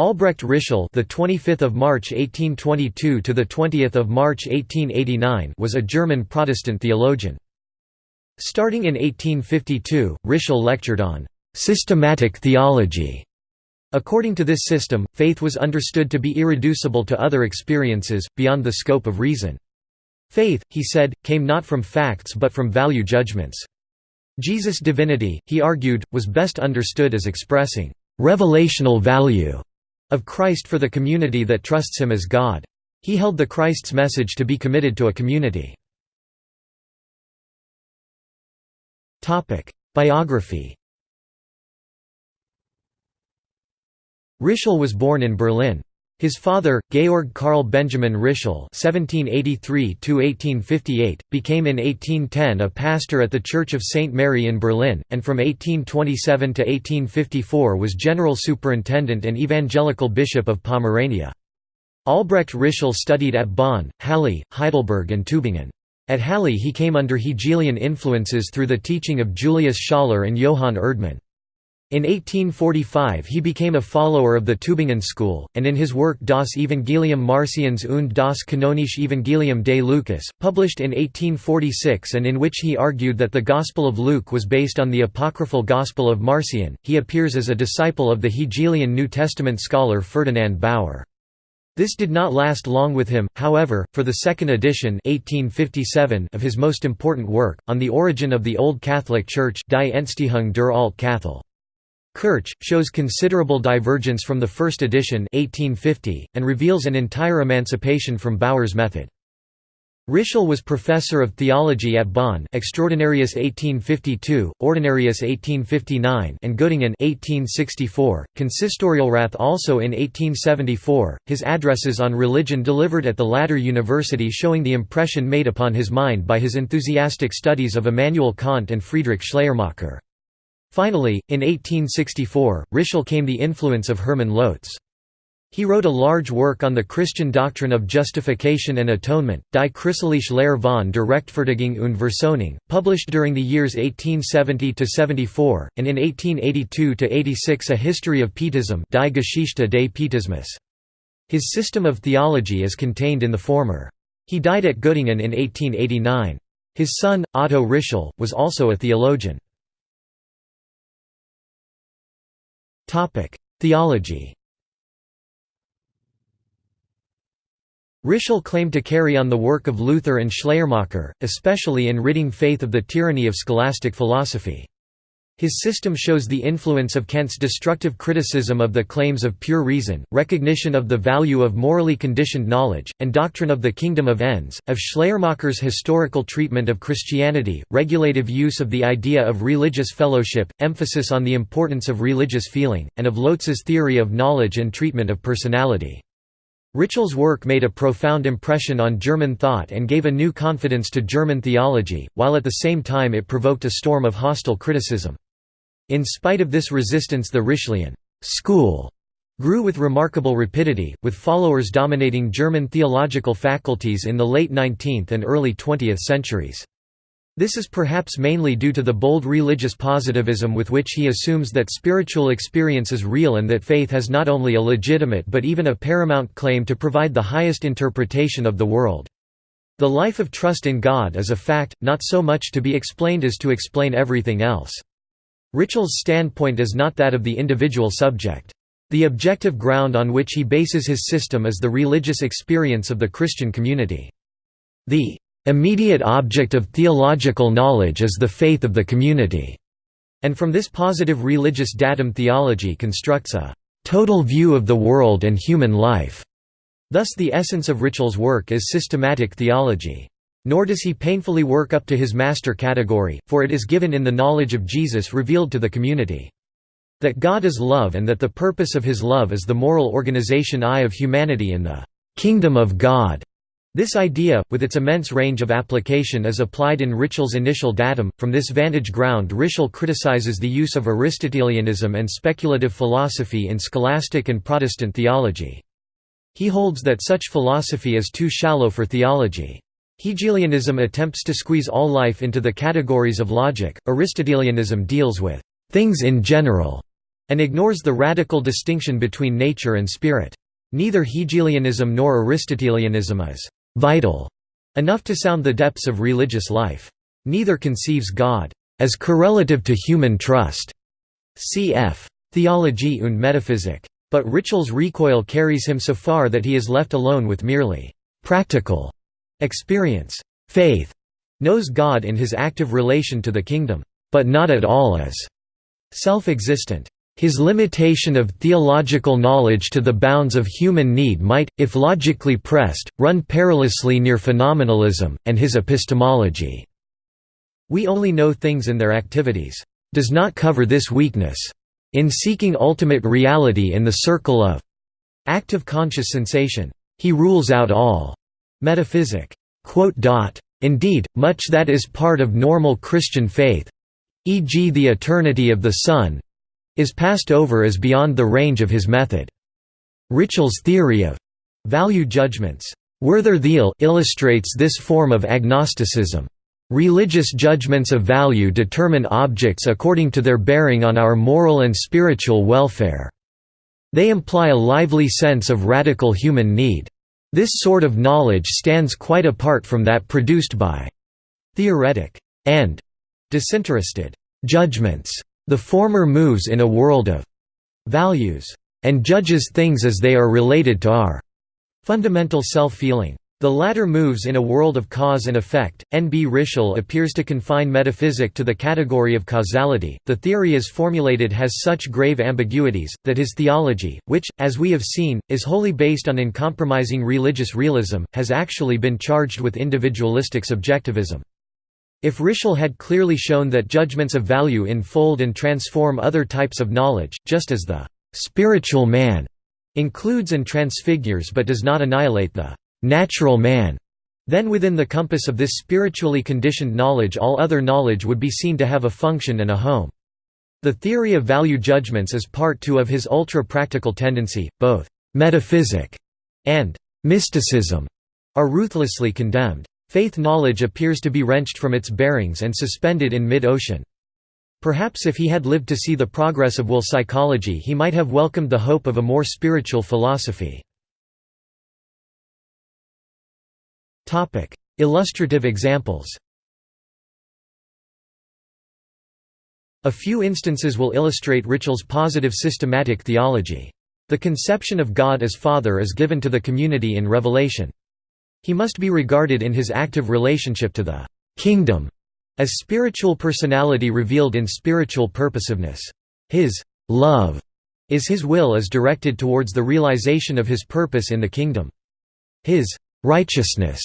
Albrecht Ritschl, the 25th of March 1822 to the 20th of March 1889, was a German Protestant theologian. Starting in 1852, Ritschl lectured on systematic theology. According to this system, faith was understood to be irreducible to other experiences, beyond the scope of reason. Faith, he said, came not from facts but from value judgments. Jesus' divinity, he argued, was best understood as expressing revelational value of Christ for the community that trusts him as God. He held the Christ's message to be committed to a community. Biography Ritschl was born in Berlin. His father, Georg Karl Benjamin Ritschl (1783–1858), became in 1810 a pastor at the Church of St. Mary in Berlin, and from 1827 to 1854 was general superintendent and evangelical bishop of Pomerania. Albrecht Ritschl studied at Bonn, Halle, Heidelberg and Tübingen. At Halle he came under Hegelian influences through the teaching of Julius Schaller and Johann Erdmann. In 1845 he became a follower of the Tübingen school, and in his work Das Evangelium Marcions und das Kanonische Evangelium de Lucas, published in 1846 and in which he argued that the Gospel of Luke was based on the apocryphal Gospel of Marcion, he appears as a disciple of the Hegelian New Testament scholar Ferdinand Baur. This did not last long with him, however, for the second edition 1857 of his most important work, On the Origin of the Old Catholic Church Die Entstehung der Alt-Kathol. Kirch, shows considerable divergence from the first edition 1850, and reveals an entire emancipation from Baur's method. Ritschl was professor of theology at Bonn Extraordinarius 1852, Ordinarius 1859 and Göttingen 1864, Consistorialrat also in 1874, his addresses on religion delivered at the latter university showing the impression made upon his mind by his enthusiastic studies of Immanuel Kant and Friedrich Schleiermacher. Finally, in 1864, Ritschl came the influence of Hermann Lotze. He wrote a large work on the Christian doctrine of justification and atonement, Die christliche Lehre von der Rechtfertigung und Versöhnung, published during the years 1870–74, and in 1882–86 a history of Pietism Die Geschichte des Pietismus. His system of theology is contained in the former. He died at Göttingen in 1889. His son, Otto Ritschl, was also a theologian. Theology Ritschl claimed to carry on the work of Luther and Schleiermacher, especially in ridding faith of the tyranny of scholastic philosophy. His system shows the influence of Kant's destructive criticism of the claims of pure reason, recognition of the value of morally conditioned knowledge, and doctrine of the kingdom of ends, of Schleiermacher's historical treatment of Christianity, regulative use of the idea of religious fellowship, emphasis on the importance of religious feeling, and of Lotze's theory of knowledge and treatment of personality. Ritschl's work made a profound impression on German thought and gave a new confidence to German theology, while at the same time it provoked a storm of hostile criticism. In spite of this resistance the Ritschlian school grew with remarkable rapidity, with followers dominating German theological faculties in the late 19th and early 20th centuries. This is perhaps mainly due to the bold religious positivism with which he assumes that spiritual experience is real and that faith has not only a legitimate but even a paramount claim to provide the highest interpretation of the world. The life of trust in God is a fact, not so much to be explained as to explain everything else. Ritschl's standpoint is not that of the individual subject. The objective ground on which he bases his system is the religious experience of the Christian community. The immediate object of theological knowledge is the faith of the community, and from this positive religious datum theology constructs a total view of the world and human life. Thus the essence of Ritschl's work is systematic theology. Nor does he painfully work up to his master category, for it is given in the knowledge of Jesus revealed to the community. That God is love and that the purpose of his love is the moral organization I of humanity in the kingdom of God. This idea, with its immense range of application is applied in Ritschl's initial datum. From this vantage ground Ritschl criticizes the use of Aristotelianism and speculative philosophy in scholastic and Protestant theology. He holds that such philosophy is too shallow for theology. Hegelianism attempts to squeeze all life into the categories of logic, Aristotelianism deals with «things in general», and ignores the radical distinction between nature and spirit. Neither Hegelianism nor Aristotelianism is «vital» enough to sound the depths of religious life. Neither conceives God as correlative to human trust. Cf. Theologie und Metaphysik. But Ritschl's recoil carries him so far that he is left alone with merely «practical» experience. Faith knows God in his active relation to the kingdom, but not at all as self-existent. His limitation of theological knowledge to the bounds of human need might, if logically pressed, run perilously near phenomenalism, and his epistemology. We only know things in their activities. Does not cover this weakness. In seeking ultimate reality in the circle of active conscious sensation, he rules out all metaphysic. Indeed, much that is part of normal Christian faith e.g. the eternity of the Son is passed over as beyond the range of his method. Ritschl's theory of value judgments Werthurteile illustrates this form of agnosticism. Religious judgments of value determine objects according to their bearing on our moral and spiritual welfare. They imply a lively sense of radical human need. This sort of knowledge stands quite apart from that produced by theoretic and disinterested judgments. The former moves in a world of values and judges things as they are related to our fundamental self-feeling. The latter moves in a world of cause and effect. N. B. Ritschl appears to confine metaphysic to the category of causality. The theory as formulated has such grave ambiguities, that his theology, which, as we have seen, is wholly based on uncompromising religious realism, has actually been charged with individualistic subjectivism. If Ritschl had clearly shown that judgments of value enfold and transform other types of knowledge, just as the «spiritual man» includes and transfigures but does not annihilate the «natural man», then within the compass of this spiritually conditioned knowledge all other knowledge would be seen to have a function and a home. The theory of value judgments is part two of his ultra-practical tendency, both «metaphysic» and «mysticism» are ruthlessly condemned. Faith knowledge appears to be wrenched from its bearings and suspended in mid-ocean. Perhaps if he had lived to see the progress of will psychology he might have welcomed the hope of a more spiritual philosophy. Illustrative examples A few instances will illustrate Ritschl's positive systematic theology. The conception of God as Father is given to the community in Revelation. He must be regarded in his active relationship to the kingdom as spiritual personality revealed in spiritual purposiveness. His love is his will as directed towards the realization of his purpose in the kingdom. His righteousness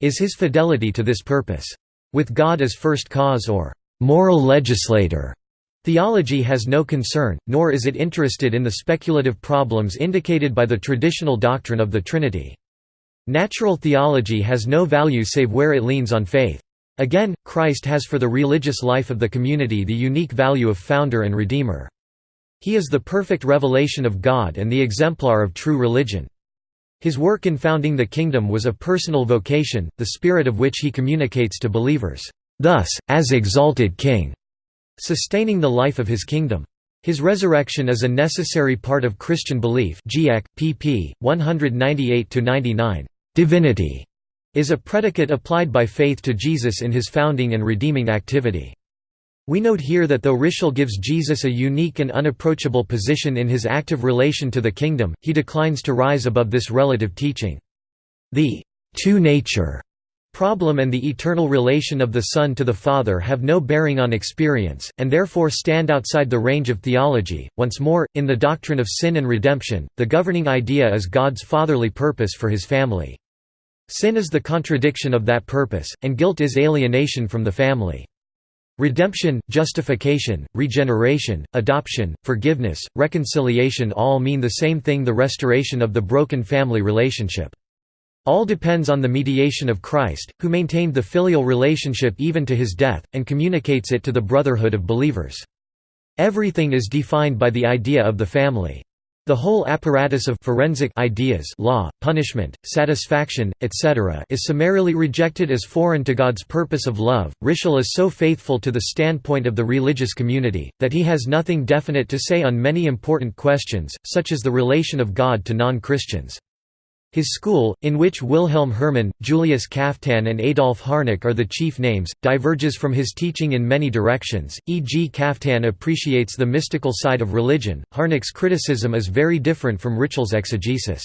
is his fidelity to this purpose. With God as first cause or moral legislator, theology has no concern, nor is it interested in the speculative problems indicated by the traditional doctrine of the Trinity. Natural theology has no value save where it leans on faith. Again, Christ has for the religious life of the community the unique value of founder and redeemer. He is the perfect revelation of God and the exemplar of true religion. His work in founding the kingdom was a personal vocation, the spirit of which he communicates to believers, thus, as exalted king, sustaining the life of his kingdom. His resurrection is a necessary part of Christian belief GIEC, pp. 198–99 divinity is a predicate applied by faith to Jesus in his founding and redeeming activity. We note here that though Ritschl gives Jesus a unique and unapproachable position in his active relation to the kingdom, he declines to rise above this relative teaching. The two-nature problem and the eternal relation of the Son to the Father have no bearing on experience, and therefore stand outside the range of theology. Once more, in the doctrine of sin and redemption, the governing idea is God's fatherly purpose for his family. Sin is the contradiction of that purpose, and guilt is alienation from the family. Redemption, justification, regeneration, adoption, forgiveness, reconciliation all mean the same thing the restoration of the broken family relationship. All depends on the mediation of Christ, who maintained the filial relationship even to his death, and communicates it to the brotherhood of believers. Everything is defined by the idea of the family. The whole apparatus of forensic ideas law, punishment, satisfaction, etc. is summarily rejected as foreign to God's purpose of love. Ritschl is so faithful to the standpoint of the religious community, that he has nothing definite to say on many important questions, such as the relation of God to non-Christians. His school, in which Wilhelm Herrmann, Julius Kaftan and Adolf Harnack are the chief names, diverges from his teaching in many directions, e.g. Kaftan appreciates the mystical side of religion, Harnack's criticism is very different from Ritschl's exegesis.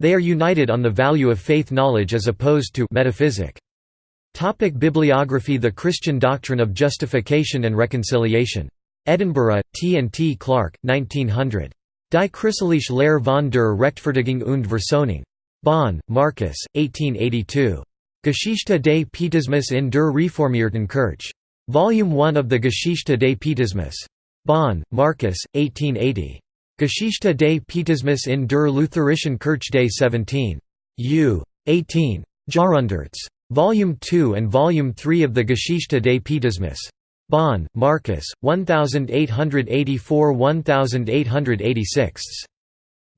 They are united on the value of faith knowledge as opposed to metaphysic. Topic bibliography The Christian Doctrine of Justification and Reconciliation. Edinburgh, T. and T. Clark, 1900. Die Christliche Lehre von der Rechtfertigung und Versöhnung. Bonn, Marcus, 1882. Geschichte des Pietismus in der Reformierten Kirche. Volume 1 of the Geschichte des Pietismus. Bonn, Marcus, 1880. Geschichte des Pietismus in der Lutherischen Kirche des 17. U. 18. Jahrhunderts. Volume 2 and Volume 3 of the Geschichte des Pietismus. Bonn, Marcus, 1884–1886.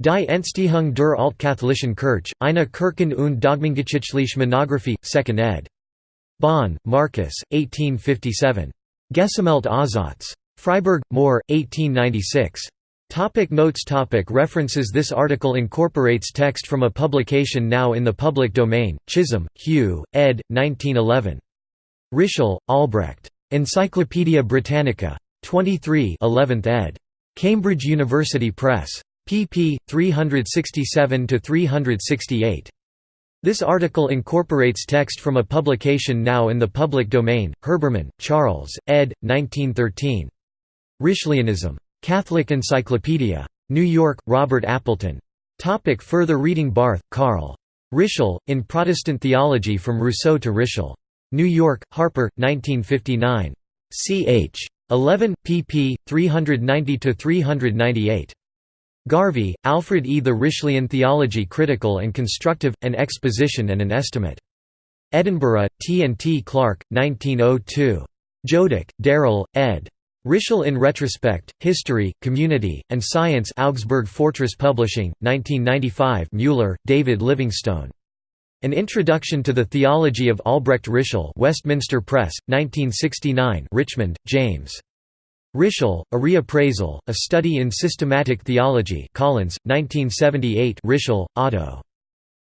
Die Entstehung der Altkatholischen Kirche, eine Kirchen- und Dogmengeschichtliche Monographie, 2nd ed. Bonn, Marcus, 1857. Gesammelt Aussatz. Freiburg, Mohr, 1896. Topic notes topic References This article incorporates text from a publication now in the public domain, Chisholm, Hugh, ed. 1911. Ritschl, Albrecht. Encyclopædia Britannica. 23 11th ed. Cambridge University Press. pp. 367–368. This article incorporates text from a publication now in the public domain, Herbermann, Charles, ed. 1913. Ritschlianism. Catholic Encyclopedia. New York, Robert Appleton. Topic further reading Barth, Karl. Ritschl, in Protestant Theology From Rousseau to Ritschl. New York, Harper, 1959. ch. 11, pp. 390–398. Garvie, Alfred E. The Ritschlian Theology Critical and Constructive, An Exposition and an Estimate. Edinburgh, T. and T. Clark, 1902. Jodock, Darrell, ed. Ritschl in Retrospect, History, Community, and Science Augsburg Fortress Publishing, 1995 Mueller, David Livingstone. An Introduction to the Theology of Albrecht Ritschl Westminster Press, 1969 Richmond, James. Ritschl, A Reappraisal, A Study in Systematic Theology Collins, 1978 Ritschl, Otto.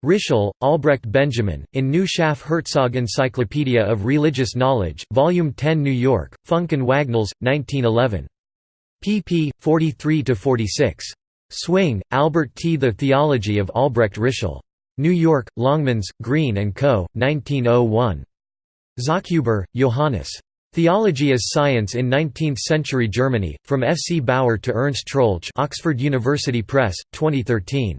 Ritschl, Albrecht Benjamin, in New Schaff Herzog Encyclopedia of Religious Knowledge, Volume 10 New York, Funk and Wagnalls, 1911. pp. 43–46. Swing, Albert T. The Theology of Albrecht Ritschl. New York, Longmans, Green & Co., 1901. Zachhuber, Johannes. Theology as Science in Nineteenth-Century Germany, From F. C. Baur to Ernst Troeltsch Oxford University Press, 2013.